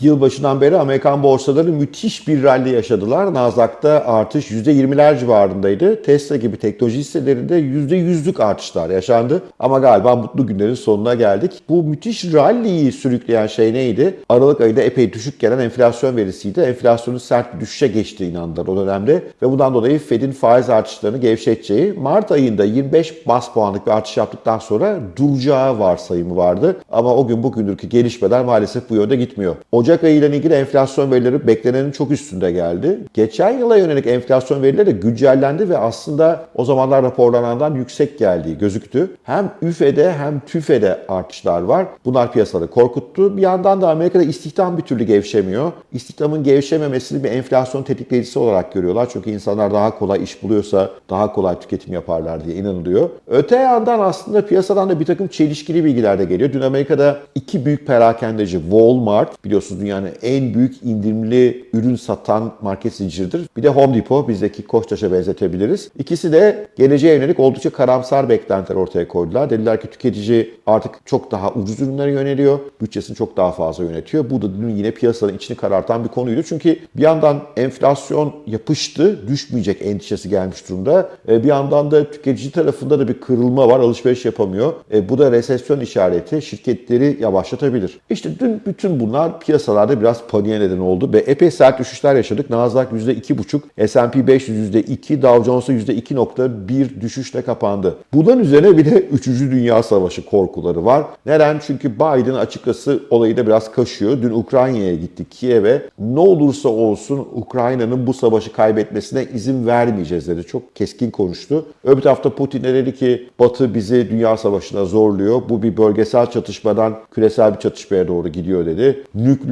Yılbaşından beri Amerikan borsaları müthiş bir rally yaşadılar. Nasdaq'ta artış %20'ler civarındaydı. Tesla gibi teknoloji hisselerinde %100'lük artışlar yaşandı. Ama galiba mutlu günlerin sonuna geldik. Bu müthiş rally'yi sürükleyen şey neydi? Aralık ayında epey düşük gelen enflasyon verisiydi. Enflasyonun sert bir düşüşe geçtiği inandılar o dönemde. Ve bundan dolayı Fed'in faiz artışlarını gevşeteceği, Mart ayında 25 bas puanlık bir artış yaptıktan sonra duracağı varsayımı vardı. Ama o gün bugündür ki gelişmeler maalesef bu yönde gitmiyor. Ocak ayı ile ilgili enflasyon verileri beklenenin çok üstünde geldi. Geçen yıla yönelik enflasyon verileri de güncellendi ve aslında o zamanlar raporlanandan yüksek geldiği gözüktü. Hem üfede hem tüfede artışlar var. Bunlar piyasaları korkuttu. Bir yandan da Amerika'da istihdam bir türlü gevşemiyor. İstihdamın gevşememesini bir enflasyon tetikleyicisi olarak görüyorlar. Çünkü insanlar daha kolay iş buluyorsa daha kolay tüketim yaparlar diye inanılıyor. Öte yandan aslında piyasadan da bir takım çelişkili bilgiler de geliyor. Dün Amerika'da iki büyük perakendeci Walmart biliyorsunuz dünyanın en büyük indirimli ürün satan market zinciridir. Bir de Home Depot bizdeki Koçtaş'a benzetebiliriz. İkisi de geleceğe yönelik oldukça karamsar beklentiler ortaya koydular. Dediler ki tüketici artık çok daha ucuz ürünlere yöneliyor. Bütçesini çok daha fazla yönetiyor. Bu da dün yine piyasanın içini karartan bir konuydu. Çünkü bir yandan enflasyon yapıştı, düşmeyecek endişesi gelmiş durumda. E, Bir yandan da tüketici tarafında da bir kırılma var, alışveriş yapamıyor. E, Bu da resesyon işareti, şirketleri yavaşlatabilir. İşte dün bütün bunlar piyasalarda biraz paniğe neden oldu ve epey sert düşüşler yaşadık. Nasdaq %2,5, S&P 500 %2, Dow Jones'a %2,1 düşüşle kapandı. Bunların üzerine bir de 3. Dünya Savaşı korkuları var. Neden? Çünkü Biden açıkçası olayı da biraz kaşıyor. Dün Ukrayna'ya gitti, Kiev'e. Ne olursa olsun Ukrayna'nın bu savaşı kaybetmesine izin vermeyeceğiz dedi. Çok keskin konuştu. Öbür tarafta Putin de dedi ki Batı bizi Dünya Savaşı'na zorluyor. Bu bir bölgesel çatışmadan küresel bir çatışmaya doğru gidiyor dedi.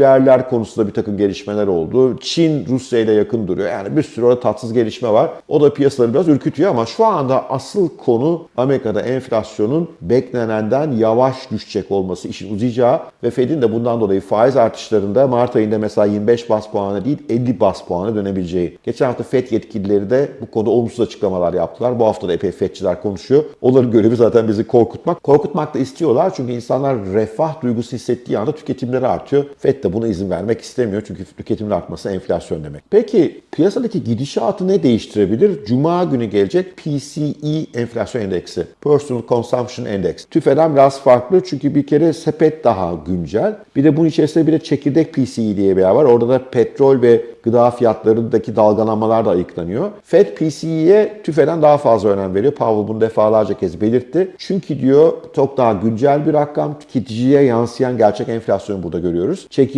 Nükleerler konusunda bir takım gelişmeler oldu. Çin Rusya ile yakın duruyor. Yani bir sürü orada tatsız gelişme var. O da piyasaları biraz ürkütüyor ama şu anda asıl konu Amerika'da enflasyonun beklenenden yavaş düşecek olması, işin uzayacağı ve Fed'in de bundan dolayı faiz artışlarında Mart ayında mesela 25 bas puanı değil 50 bas puanı dönebileceği. Geçen hafta Fed yetkilileri de bu konuda olumsuz açıklamalar yaptılar. Bu hafta da epey Fedçiler konuşuyor. Onların görevi zaten bizi korkutmak. Korkutmak da istiyorlar çünkü insanlar refah duygusu hissettiği anda tüketimleri artıyor. Fed de buna izin vermek istemiyor çünkü tüketimin artması enflasyon demek. Peki piyasadaki gidişatı ne değiştirebilir? Cuma günü gelecek PCE enflasyon endeksi. Personal Consumption Index. TÜFE'den biraz farklı çünkü bir kere sepet daha güncel. Bir de bunun içerisinde bir de çekirdek PCE diye bir yer var. Orada da petrol ve gıda fiyatlarındaki dalgalanmalar da ayıklanıyor. Fed PCE'ye TÜFE'den daha fazla önem veriyor. Powell bunu defalarca kez belirtti. Çünkü diyor çok daha güncel bir rakam tüketiciye yansıyan gerçek enflasyonu burada görüyoruz. Çekirdek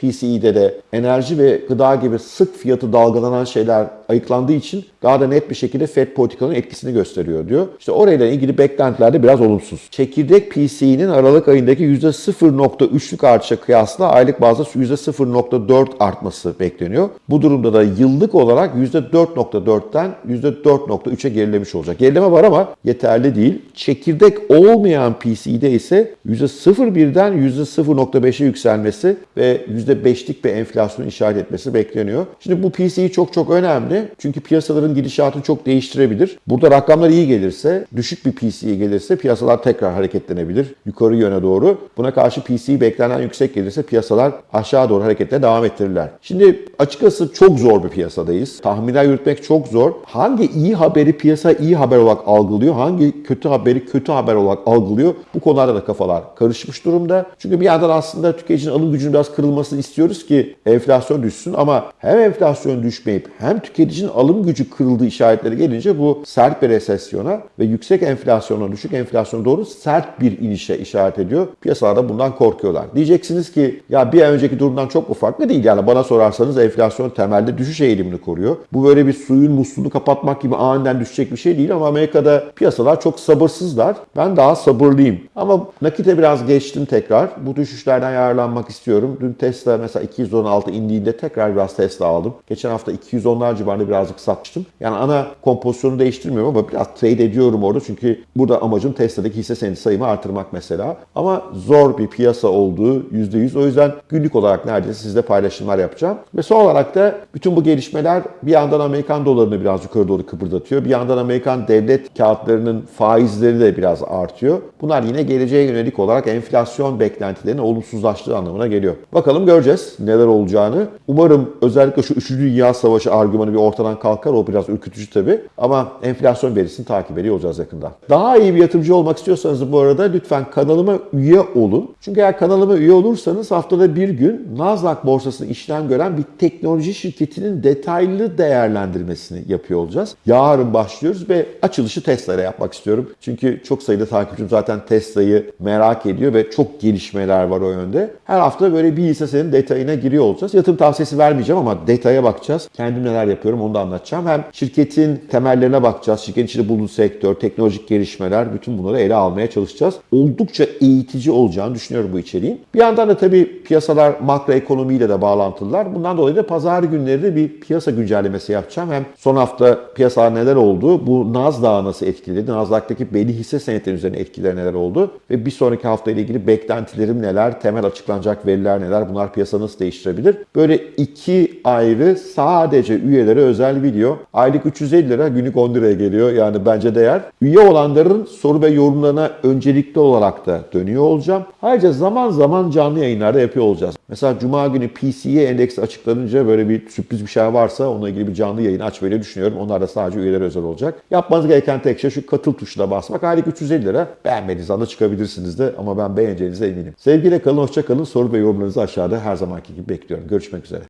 PCE'de de enerji ve gıda gibi sık fiyatı dalgalanan şeyler ayıklandığı için daha da net bir şekilde Fed politikanın etkisini gösteriyor diyor. İşte orayla ilgili beklentiler de biraz olumsuz. Çekirdek PCE'nin Aralık ayındaki %0.3'lük artışa kıyasla aylık bazda %0.4 artması bekleniyor. Bu durumda da yıllık olarak %4.4'ten %4.3'e gerilemiş olacak. Gerileme var ama yeterli değil. Çekirdek olmayan PCE'de ise %0.1'den %0.5'e yükselmesi ve %5'lik bir enflasyon işaret etmesi bekleniyor. Şimdi bu PCE çok çok önemli. Çünkü piyasaların gidişatını çok değiştirebilir. Burada rakamlar iyi gelirse, düşük bir PCE gelirse piyasalar tekrar hareketlenebilir yukarı yöne doğru. Buna karşı PCE beklenen yüksek gelirse piyasalar aşağı doğru hareketine devam ettirirler. Şimdi açıkçası çok zor bir piyasadayız. Tahminler yürütmek çok zor. Hangi iyi haberi piyasa iyi haber olarak algılıyor, hangi kötü haberi kötü haber olarak algılıyor? Bu konularda da kafalar karışmış durumda. Çünkü bir yandan aslında tüketicinin alım gücünün biraz kırılmasını istiyoruz ki enflasyon düşsün ama hem enflasyon düşmeyip hem tüketicinin alım gücü kırıldığı işaretleri gelince bu sert bir resesyona ve yüksek enflasyona, düşük enflasyona doğru sert bir inişe işaret ediyor. Piyasalarda bundan korkuyorlar. Diyeceksiniz ki ya bir ay önceki durumdan çok mu farklı değil. Yani bana sorarsanız enflasyon temelde düşüş eğilimini koruyor. Bu böyle bir suyun musluğunu kapatmak gibi aniden düşecek bir şey değil ama Amerika'da piyasalar çok sabırsızlar. Ben daha sabırlıyım. Ama nakite biraz geçtim tekrar. Bu düşüşlerden yararlanmak istiyorum. Dün Tesla mesela 216 indiğinde tekrar biraz Tesla aldım. Geçen hafta 210'lar civarında civarında birazcık satmıştım. Yani ana kompozisyonu değiştirmiyorum ama biraz trade ediyorum orada. Çünkü burada amacım Tesla'daki hisse senedi sayımı artırmak mesela. Ama zor bir piyasa olduğu %100. O yüzden günlük olarak neredeyse sizle paylaşımlar yapacağım. Ve son olarak da bütün bu gelişmeler bir yandan Amerikan dolarını biraz yukarı doğru kıpırdatıyor. Bir yandan Amerikan devlet kağıtlarının faizleri de biraz artıyor. Bunlar yine geleceğe yönelik olarak enflasyon beklentilerinin olumsuzlaştığı anlamına geliyor. Bakalım göreceğiz neler olacağını. Umarım özellikle şu 3. Dünya Savaşı argümanı bir ortadan kalkar. O biraz ürkütücü tabii. Ama enflasyon verisini takip ediyor olacağız yakında. Daha iyi bir yatırımcı olmak istiyorsanız bu arada lütfen kanalıma üye olun. Çünkü eğer kanalıma üye olursanız haftada bir gün Nasdaq borsasında işlem gören bir teknoloji şirketinin detaylı değerlendirmesini yapıyor olacağız. Yarın başlıyoruz ve açılışı Tesla'ya yapmak istiyorum. Çünkü çok sayıda takipçim zaten Tesla'yı merak ediyor ve çok gelişmeler var o yönde. Her hafta böyle bir hisse senin detayına giriyor olacağız. Yatırım tavsiyesi vermeyeceğim ama detaya bakacağız. Kendim neler yapıyorum onu da anlatacağım. Hem şirketin temellerine bakacağız. Şirketin içinde bulunduğu sektör, teknolojik gelişmeler bütün bunları ele almaya çalışacağız. Oldukça eğitici olacağını düşünüyorum bu içeriğin. Bir yandan da tabii piyasalar makroekonomiyle de bağlantılılar. Bundan dolayı da pazar günleri de bir piyasa güncellemesi yapacağım. Hem son hafta piyasalar neler oldu, bu Nasdaq'ı nasıl etkiledi, Nasdaq'taki belli hisse senetleri üzerine etkileri neler oldu ve bir sonraki hafta ile ilgili beklentilerim neler, temel açıklanacak veriler neler, bunlar piyasa nasıl değiştirebilir? Böyle iki ayrı sadece üyelere özel video. Aylık 350 lira, günlük 10 liraya geliyor. Yani bence değer. Üye olanların soru ve yorumlarına öncelikli olarak da dönüyor olacağım. Ayrıca zaman zaman canlı yayınlarda yapıyor olacağız. Mesela Cuma günü PCE endeksi açıklanınca böyle bir sürpriz bir şey varsa onunla ilgili bir canlı yayın açmayı düşünüyorum. Onlar da sadece üyelere özel olacak. Yapmanız gereken tek şey şu katıl tuşuna basmak. Aylık 350 lira. Beğenmediğiniz anda çıkabilirsiniz de ama ben beğeneceğinize eminim. Sevgiyle kalın, hoşça kalın. Soru ve yorumlarınızı aşağıda her zamanki gibi bekliyorum. Görüşmek üzere.